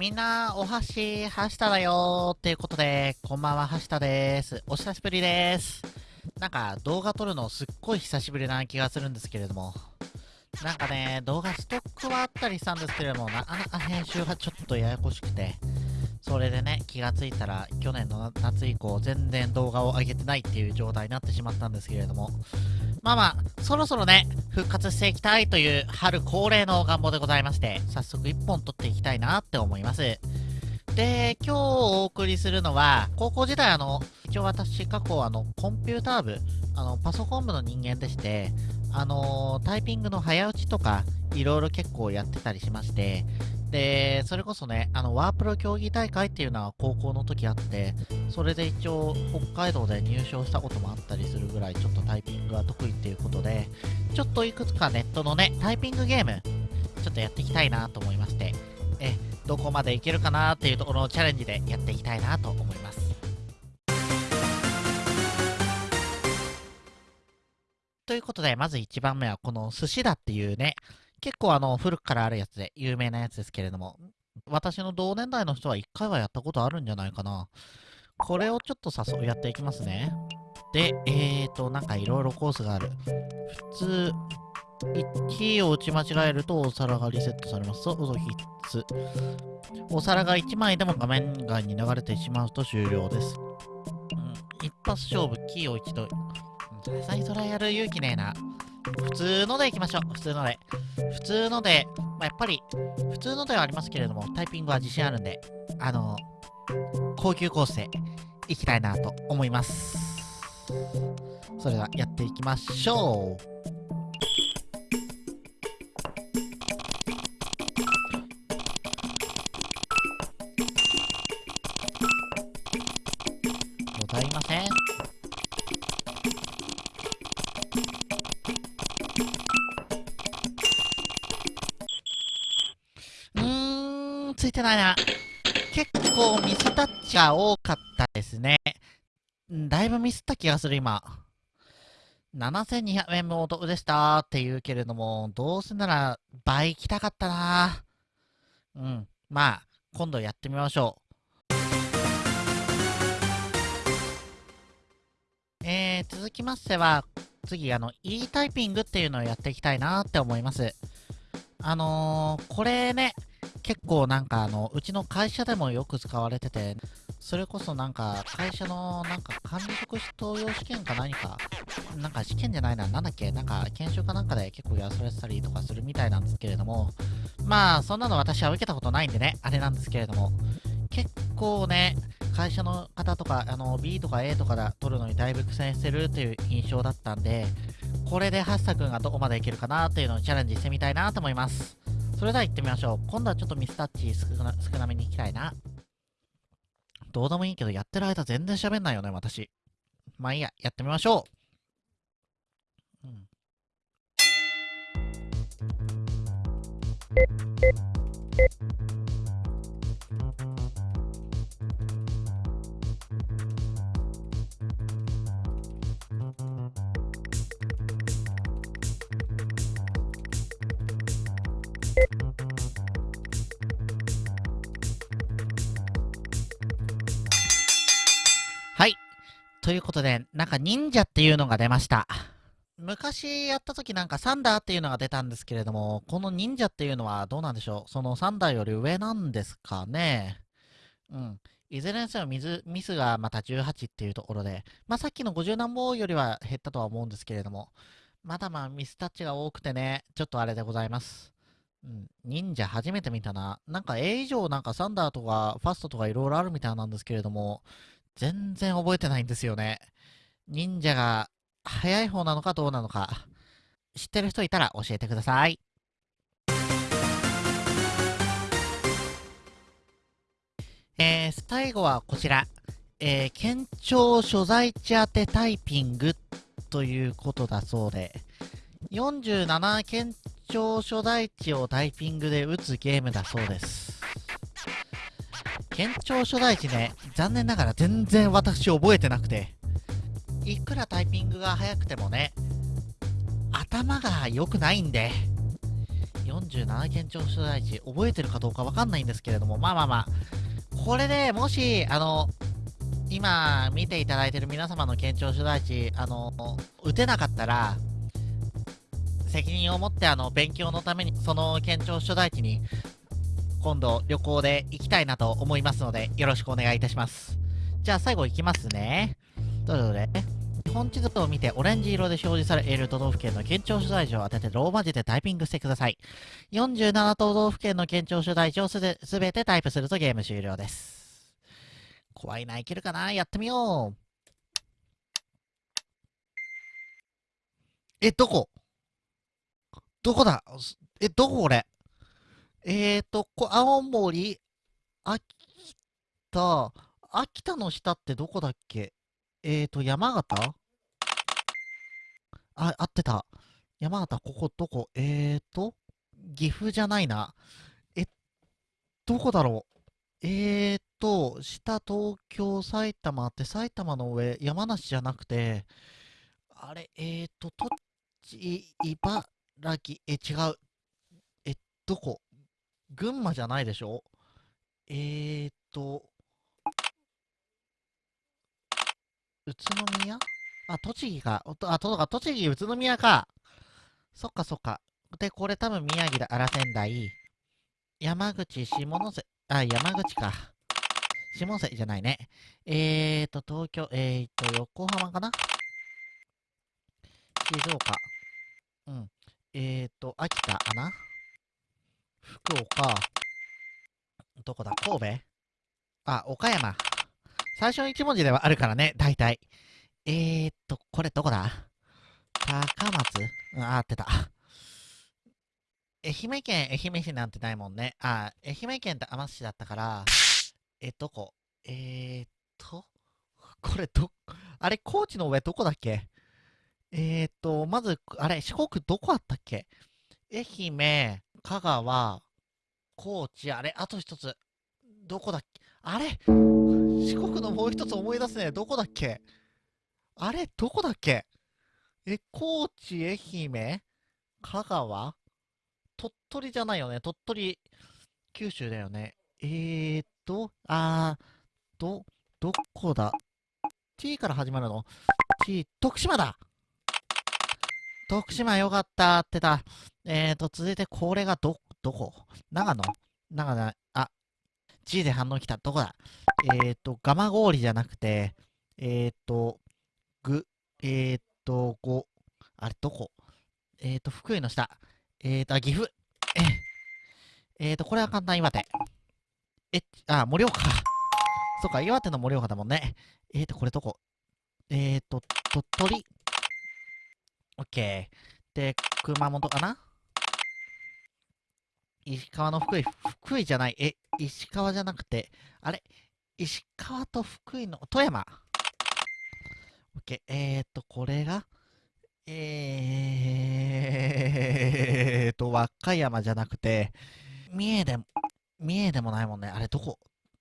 みんな、お箸、はしただよーっていうことで、こんばんは、はしたです。お久しぶりです。なんか、動画撮るのすっごい久しぶりな気がするんですけれども、なんかね、動画ストックはあったりしたんですけれども、なかなか編集がちょっとややこしくて、それでね、気がついたら、去年の夏以降、全然動画を上げてないっていう状態になってしまったんですけれども、まあまあ、そろそろね、復活していきたいという春恒例の願望でございまして、早速1本撮っていきたいなって思います。で、今日お送りするのは、高校時代あの、一応私過去あの、コンピューター部、あの、パソコン部の人間でして、あのタイピングの早打ちとか、いろいろ結構やってたりしまして、で、それこそね、あの、ワープロ競技大会っていうのは高校の時あって、それで一応北海道で入賞したこともあったりするぐらいちょっとタイピングが得意っていうことで、ちょっといくつかネットのね、タイピングゲーム、ちょっとやっていきたいなと思いまして、え、どこまでいけるかなっていうところのチャレンジでやっていきたいなと思います。ということで、まず1番目はこの寿司だっていうね、結構あの、古くからあるやつで、有名なやつですけれども、私の同年代の人は1回はやったことあるんじゃないかな。これをちょっと誘うやっていきますね。で、えーと、なんかいろいろコースがある。普通、キーを打ち間違えるとお皿がリセットされます。そう、必須。お皿が1枚でも画面外に流れてしまうと終了です。うん、一発勝負、キーを一度。さすがにそれやる勇気ねえな。普通のでいきましょう。普通ので。普通ので、まあ、やっぱり、普通のではありますけれども、タイピングは自信あるんで、あの、高級コースでいきたいなと思います。それではやっていきましょう。ございません。いてないな。結構ミスタッチが多かったですね。だいぶミスった気がする、今。7200円もお得でしたって言うけれども、どうせなら倍行きたかったな。うん。まあ、今度やってみましょう。えー、続きましては、次、あの、e タイピングっていうのをやっていきたいなって思います。あのー、これね、結構なんかあの、うちの会社でもよく使われてて、それこそなんか会社のなんか管理職登用試験か何か、なんか試験じゃないな、なんだっけ、なんか研修かなんかで結構やらされてたりとかするみたいなんですけれども、まあそんなの私は受けたことないんでね、あれなんですけれども、結構ね、会社の方とか、あの B とか A とかで取るのにだいぶ苦戦してるっていう印象だったんで、これでハッサ君がどこまでいけるかなっていうのをチャレンジしてみたいなと思います。それでは行ってみましょう。今度はちょっとミスタッチ少な少なめに行きたいな。どうでもいいけど、やってる間全然喋んないよね、私。まあいいや、やってみましょう。うん。ということで、なんか忍者っていうのが出ました。昔やった時なんかサンダーっていうのが出たんですけれども、この忍者っていうのはどうなんでしょう？そのサンダーより上なんですかね？うん。いずれにせよ水ミスがまた18っていうところで、まあさっきの50何本よりは減ったとは思うんですけれども、まだまあミスタッチが多くてね、ちょっとあれでございます。うん、忍者初めて見たな。なんか A 以上なんかサンダーとかファストとかいろいろあるみたいなんですけれども、全然覚えてないんですよね。忍者が早い方なのかどうなのか、知ってる人いたら教えてください。えー、最後はこちら。えー、県庁所在地当てタイピングということだそうで、47県庁所在地をタイピングで打つゲームだそうです。県庁所在地ね、残念ながら全然私覚えてなくて、いくらタイピングが速くてもね、頭が良くないんで、47県庁所在地、覚えてるかどうかわかんないんですけれども、まあまあまあ、これでもし、あの、今見ていただいてる皆様の県庁所在地、あの、打てなかったら、責任を持ってあの勉強のためにその県庁所在地に今度旅行で行きたいなと思いますのでよろしくお願いいたします。じゃあ最後行きますね。どれどれ日本地図を見てオレンジ色で表示されている都道府県の県庁所在地を当ててローマ字でタイピングしてください。47都道府県の県庁所在地をすべてタイプするとゲーム終了です。怖いな、いけるかな？やってみよう。え、どこ？どこだ？え、どここれ？えーと、こ青森、秋田、秋田の下ってどこだっけ？えーと、山形？あ、合ってた。山形、ここどこ？えーと、岐阜じゃないな。え、どこだろう？えーと、下東京、埼玉って埼玉の上、山梨じゃなくて、あれ、えーと、栃木、茨城、え、違う。え、どこ？群馬じゃないでしょ？えーと、宇都宮？あ、栃木か。あ、とか、栃木、宇都宮か。そっかそっか。で、これ多分宮城だ。あら仙台。山口、下関、あ、山口か。下関じゃないね。えーと、東京、えーと、横浜かな？静岡。うん。えーと、秋田かな？福岡。どこだ？神戸？あ、岡山。最初の1文字ではあるからね、大体。えーと、これどこだ？高松？うん、あ、合ってた。愛媛県、愛媛市なんてないもんね。あ、愛媛県って天津市だったから、え、どこ？えー、っと、これど、あれ、高知の上どこだっけ？えー、っと、まず、あれ、四国どこあったっけ？愛媛、香川、高知、あれ、あと一つ、どこだっけ？あれ？四国のもう一つ思い出すね。どこだっけ？あれどこだっけ？え、高知、愛媛、香川？鳥取じゃないよね。鳥取、九州だよね。えーと、あー、ど、どこだ ?t から始まるの ?t、徳島だ徳島よかったってた。えーと、続いてこれがど、どこ？長野？長野、あ、G で反応来た。どこだ？えーと、ガマゴーリじゃなくて、えーと、ぐ、えーと、ご、あれ、どこ？えーと、福井の下。えーと、岐阜。えー、えーと、これは簡単岩手。え、あ、盛岡。そっか、岩手の盛岡だもんね。えーと、これどこ？えーと、鳥取。オッケー。で、熊本かな石川の福井。福井じゃない。え、石川じゃなくて、あれ石川と福井の富山。オッケー。えーと、これが、えーと、和歌山じゃなくて、三重でも、三重でもないもんね。あれ、どこ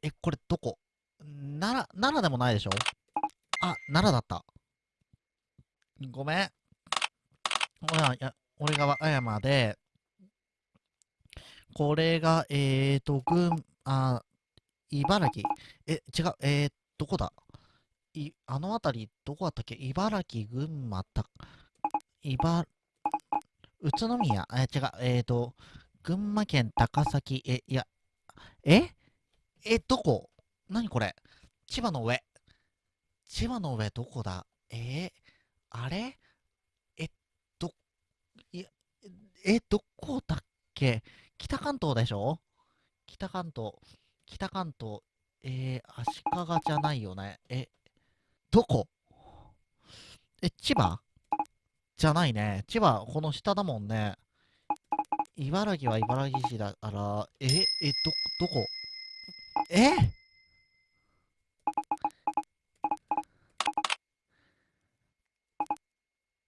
え、これどこ奈良、奈良でもないでしょあ、奈良だった。ごめん。俺は、俺が和歌山で、これが、えーと、群、あ、茨城？え、違う、えー、どこだ？い、あの辺り、どこだったっけ？茨城、群馬、た、茨、宇都宮、え、違う、えーと、群馬県高崎、え、いや、え？え、どこ？何これ？千葉の上。千葉の上どこだ？えー、あれえ、ど、いや、え、どこだっけ？北関東でしょ？北関東。北関東。えー、足利じゃないよね。え、どこ？え、千葉？じゃないね。千葉、この下だもんね。茨城は茨城市だから、え、え、ど、どこ？え？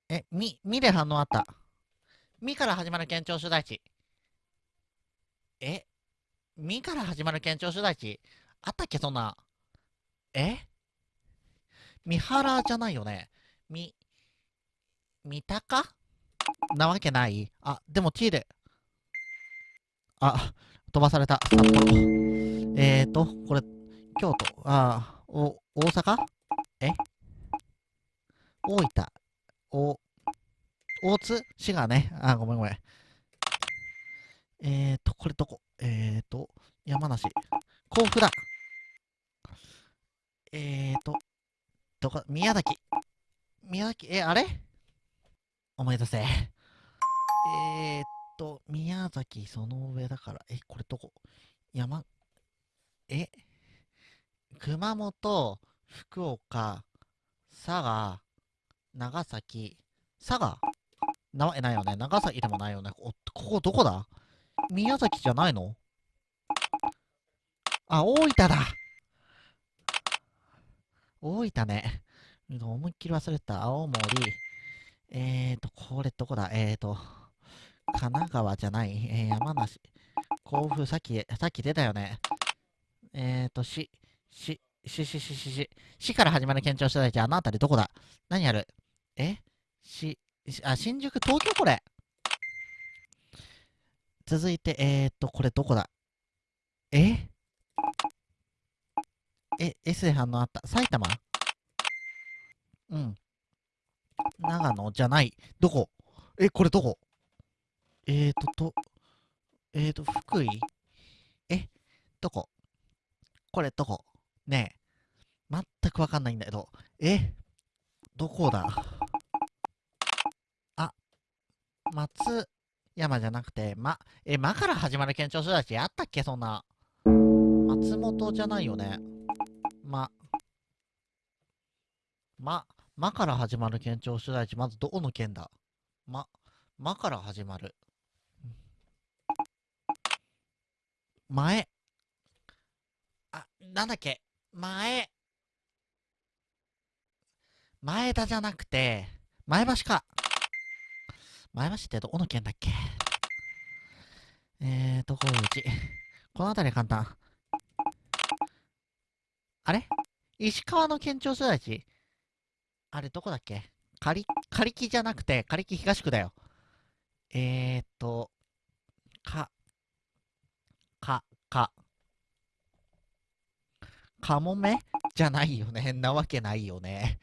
え、み、みで反応あった。みから始まる県庁所在地。え？みから始まる県庁所在地？あったっけそんな。え？三原じゃないよね。み、三鷹なわけない？あ、でも T で。あ、飛ばされた。札幌。えーと、これ、京都？あお、大阪？え？大分？お、大津滋賀ね。あ、ごめんごめん。えーと、これどこ？えーと、山梨。甲府だ。えーと、どこ、宮崎。宮崎、え、あれ？思い出せ。えーっと、宮崎その上だから、え、これどこ？山、え？熊本、福岡、佐賀、長崎、佐賀？なわけないよね。長崎でもないよね。ここどこだ？宮崎じゃないの？あ、大分だ大分ね。思いっきり忘れた。青森。えーと、これどこだ？えーと、神奈川じゃない。えー、山梨。甲府、さっき、さっき出たよね。えーと、し、し、し、し、し、し、し、しから始まる県庁所在地、あの辺りどこだ？何ある？え？し、あ、新宿、東京？これ。続いて、えーと、これどこだ？え？え、S で反応あった。埼玉？うん。長野じゃない。どこ？え、これどこ？えーと、と、えーと、福井？え、どこ？これどこ？ねえ。全くわかんないんだけど。え？どこだ、松山じゃなくて、ま、え、まから始まる県庁所在地あったっけ？そんな。松本じゃないよね。ま、ま、まから始まる県庁所在地、まずどこの県だ？ま、まから始まる。前。あ、なんだっけ？前。前田じゃなくて、前橋か。前橋ってどこの県だっけ？えーと、こういうち。この辺り簡単。あれ？石川の県庁所在地？あれどこだっけ？仮、仮木じゃなくて、仮木東区だよ。えーと、か、か、か、かもめ？じゃないよね。なわけないよね。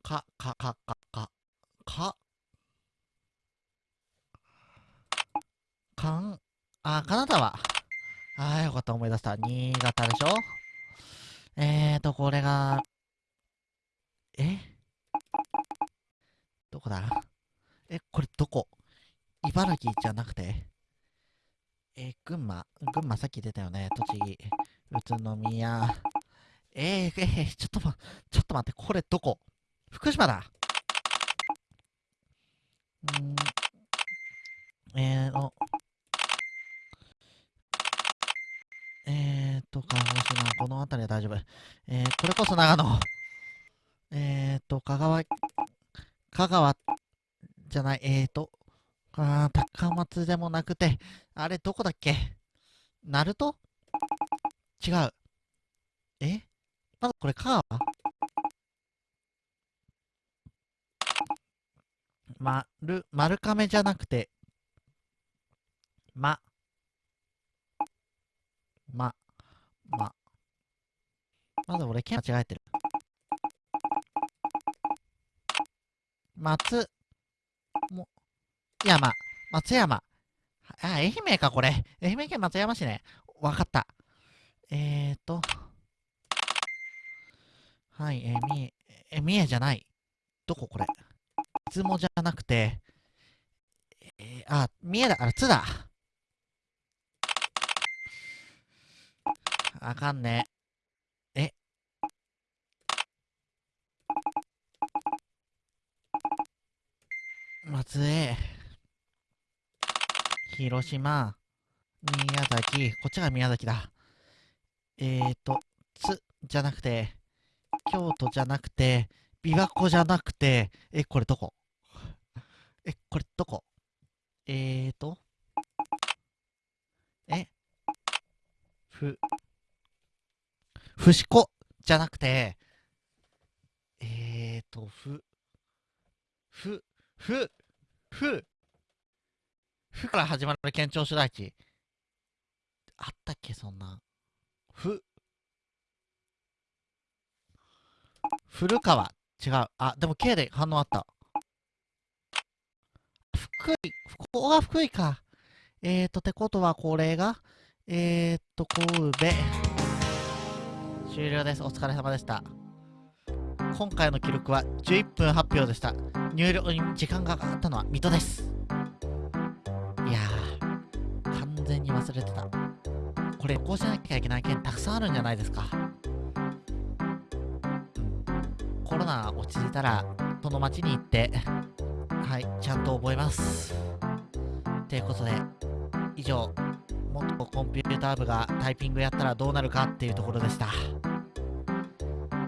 か、か、か、か、か、か、かん、あ、金沢。ああ、よかった、思い出した。新潟でしょ？えーと、これが、え？どこだ？え、これどこ？茨城じゃなくて？えー、群馬。群馬さっき出たよね。栃木、宇都宮。えー、えー、ちょっとま、ちょっと待って、これどこ？福島だ。ん。えーの、えーと、鹿児島、この辺りは大丈夫。えー、これこそ長野。えーと、香川、香川じゃない、えーと、あ高松でもなくて、あれ、どこだっけ？ナルト違う。え？まだこれ、香川？まる、丸亀じゃなくて、ま、ま、ま。まだ俺、県間違えてる。松、も、山、松山。あ、愛媛か、これ。愛媛県松山市ね。わかった。えーと。はい、えー、みえ、え、三重じゃない。どここれ。出雲じゃなくて、えー、あ、三重だ、あ、津だ。あかんね。え。松江。広島。宮崎。こっちが宮崎だ。えーと、つ、じゃなくて、京都じゃなくて、琵琶湖じゃなくて、え、これどこ？え、これどこ？えーと、え、ふ、ふしこじゃなくて、えーと、ふ、ふ、ふ、ふ、ふから始まる県庁所在地。あったっけ、そんな。ふ、古川。違う。あ、でも K で反応あった。福井。ここが福井か。えーと、てことはこれが、えーと、神戸。終了です。お疲れ様でした。今回の記録は11分発表でした。入力に時間がかかったのは水戸です。いやー、完全に忘れてた。これ、こうしなきゃいけない件たくさんあるんじゃないですか。コロナ落ち着いたら、その町に行って、はい、ちゃんと覚えます。ということで、以上、元コンピューター部がタイピングやったらどうなるかっていうところでした。い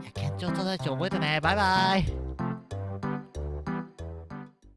や、県庁所在地覚えてね。バイバイ。